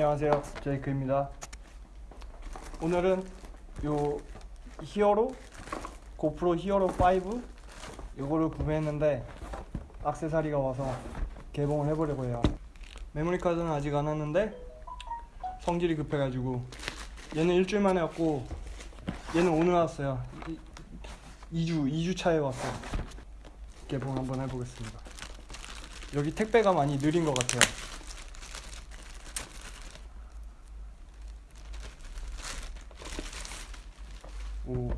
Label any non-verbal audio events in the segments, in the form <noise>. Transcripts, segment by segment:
안녕하세요. 제이크입니다. 오늘은 요 히어로 고프로 히어로 5 요거를 구매했는데 악세사리가 와서 개봉을 해보려고 해요. 메모리 카드는 아직 안 왔는데 성질이 급해가지고 얘는 일주일 만에 왔고 얘는 오늘 왔어요. 2주 2주 차에 왔어요. 개봉 한번 해보겠습니다. 여기 택배가 많이 느린 것 같아요 오.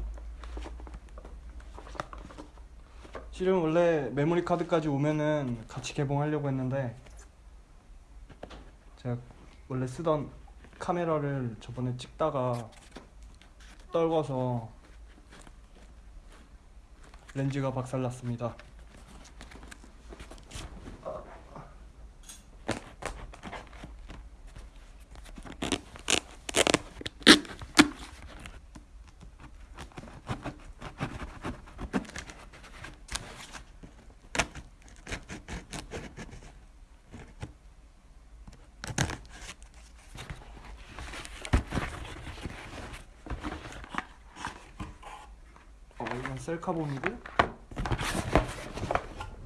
실은 원래 메모리 카드까지 오면은 같이 개봉하려고 했는데 제가 원래 쓰던 카메라를 저번에 찍다가 떨궈서 렌즈가 박살났습니다. 이건 셀카본이고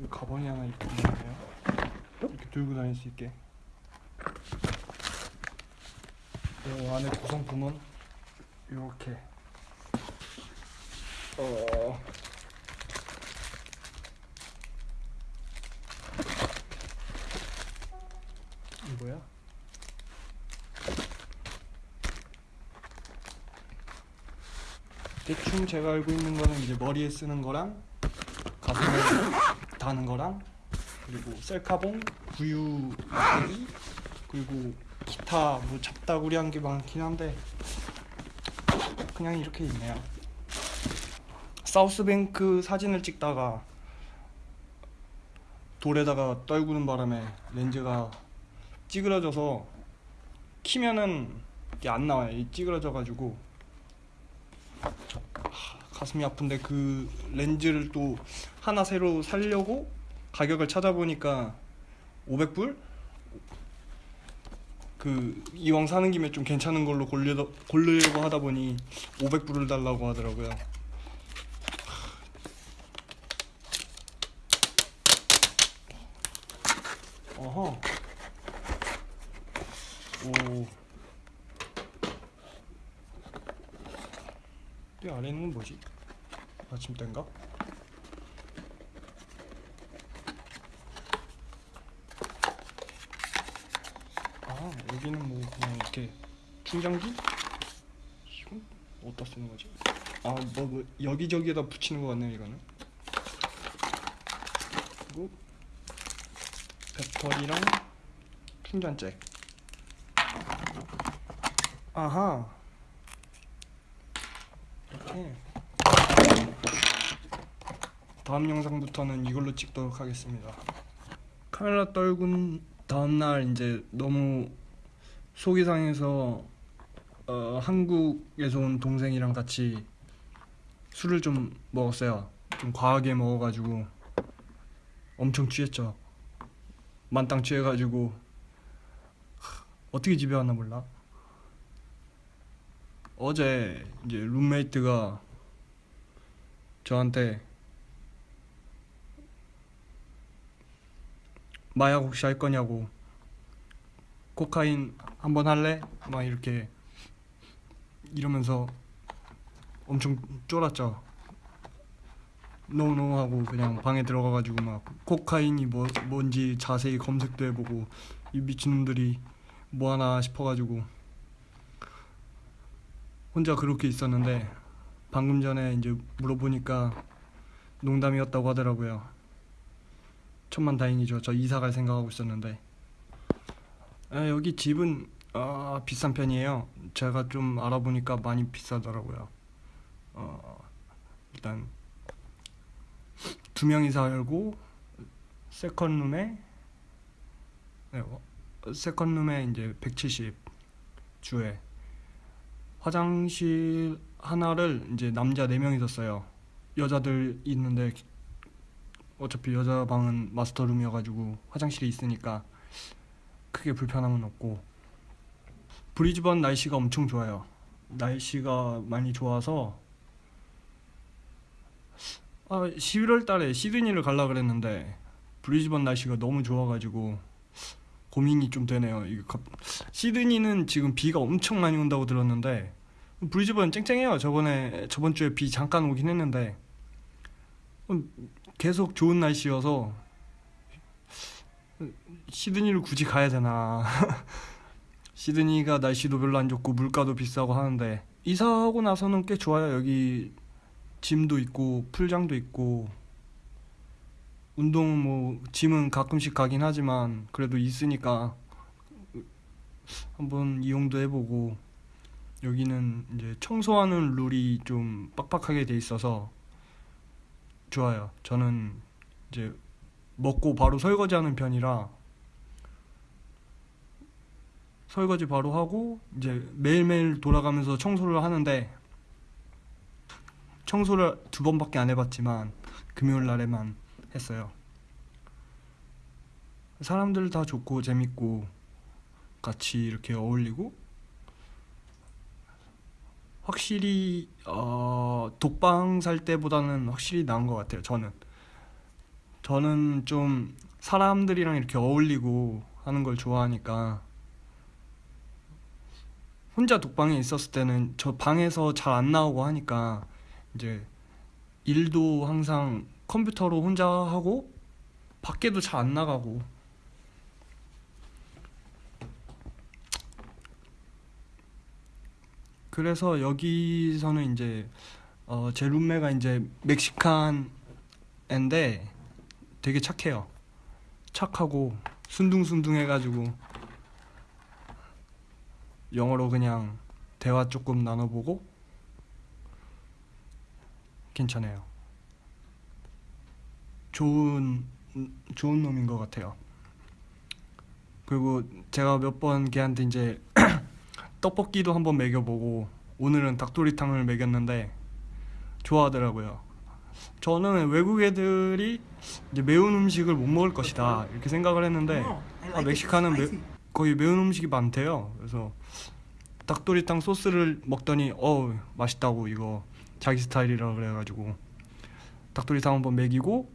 이 가방이 하나 있네요. 이렇게 들고 다닐 수 있게. 이 안에 구성품은 이렇게. 어. 이거야? 대충 제가 알고 있는 거는 이제 머리에 쓰는 거랑 가슴에 다는 거랑 그리고 셀카봉, 구유 막대기 그리고 기타 뭐 잡다구리 한 게 많긴 한데 그냥 이렇게 있네요. 사우스뱅크 사진을 찍다가 돌에다가 떨구는 바람에 렌즈가 찌그러져서 키면은 이게 안 나와요. 이 찌그러져 가지고 가슴이 아픈데 그 렌즈를 또 하나 새로 살려고 가격을 찾아보니까 500불? 그 이왕 사는 김에 좀 괜찮은 걸로 고르려고 하다 보니 500불을 달라고 하더라고요. 어허. 오. 이 아래는 건 뭐지? 아침대인가? 아 여기는 뭐 그냥 이렇게 충전기? 이건 어디다 쓰는 거지? 아뭐 뭐 여기저기에다 붙이는 거 같네요 이거는 그리고 배터리랑 충전잭 아하 이렇게 다음 영상부터는 이걸로 찍도록 하겠습니다. 카메라 떨군 다음날 이제 너무 속이 상해서 어, 한국에서 온 동생이랑 같이 술을 좀 먹었어요. 좀 과하게 먹어가지고 엄청 취했죠. 만땅 취해가지고 어떻게 집에 왔나 몰라. 어제 이제 룸메이트가 저한테 마약 혹시 할 거냐고 코카인 한번 할래? 막 이렇게 이러면서 엄청 쫄았죠. 노노 하고 그냥 방에 들어가가지고 막 코카인이 뭐 뭔지 자세히 검색도 해보고 이 미친놈들이 뭐 하나 싶어가지고 혼자 그렇게 있었는데 방금 전에 이제 물어보니까 농담이었다고 하더라고요. 천만 다행이죠. 저 이사 갈 생각하고 있었는데 아, 여기 집은 아, 비싼 편이에요. 제가 좀 알아보니까 많이 비싸더라고요. 어, 일단 두 명이 살고 세컨룸에 네, 어, 세컨룸에 이제 170 주에 화장실 하나를 이제 남자 4명이 썼어요. 여자들 있는데 어차피 여자 방은 마스터룸이어가지고 화장실이 있으니까 크게 불편함은 없고 브리즈번 날씨가 엄청 좋아요. 날씨가 많이 좋아서 아, 11월 달에 시드니를 가려 그랬는데 브리즈번 날씨가 너무 좋아가지고 고민이 좀 되네요. 이거 갑- 시드니는 지금 비가 엄청 많이 온다고 들었는데 브리즈번 쨍쨍해요. 저번에 저번 주에 비 잠깐 오긴 했는데 음, 계속 좋은 날씨여서 시드니를 굳이 가야 되나? <laughs> 시드니가 날씨도 별로 안 좋고 물가도 비싸고 하는데 이사하고 나서는 꽤 좋아요. 여기 짐도 있고 풀장도 있고 운동 뭐 짐은 가끔씩 가긴 하지만 그래도 있으니까 한번 이용도 해보고 여기는 이제 청소하는 룰이 좀 빡빡하게 돼 있어서 좋아요. 저는 이제 먹고 바로 설거지하는 편이라 설거지 바로 하고 이제 매일매일 돌아가면서 청소를 하는데 청소를 두 번밖에 안 해봤지만 금요일 날에만 했어요. 사람들 다 좋고 재밌고 같이 이렇게 어울리고 확실히 어, 독방 살 때보다는 확실히 나은 것 같아요. 저는 저는 좀 사람들이랑 이렇게 어울리고 하는 걸 좋아하니까 혼자 독방에 있었을 때는 저 방에서 잘 안 나오고 하니까 이제 일도 항상 컴퓨터로 혼자 하고 밖에도 잘 안 나가고 그래서 여기서는 이제 어, 제 룸메가 이제 멕시칸 앤데 되게 착해요. 착하고 순둥순둥 해가지고 영어로 그냥 대화 조금 나눠보고 괜찮아요. 좋은 좋은 놈인 것 같아요. 그리고 제가 몇 번 걔한테 이제 <clears throat> 떡볶이도 한번 먹여보고 오늘은 닭도리탕을 먹였는데 좋아하더라고요. 저는 외국 애들이 이제 매운 음식을 못 먹을 것이다 이렇게 생각을 했는데 아, 멕시칸은 매, 거의 매운 음식이 많대요. 그래서 닭도리탕 소스를 먹더니 어 맛있다고 이거 자기 스타일이라 그래가지고 닭도리탕 한번 먹이고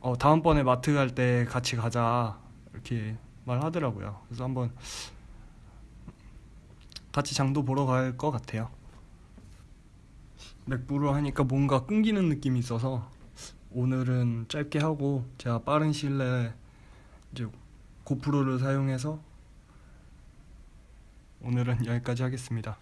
어 다음번에 마트 갈 때 같이 가자 이렇게 말하더라고요. 그래서 한번 같이 장도 보러 갈 것 같아요. 맥부로 하니까 뭔가 끊기는 느낌이 있어서 오늘은 짧게 하고 제가 빠른 시일 내에 이제 고프로를 사용해서 오늘은 여기까지 하겠습니다.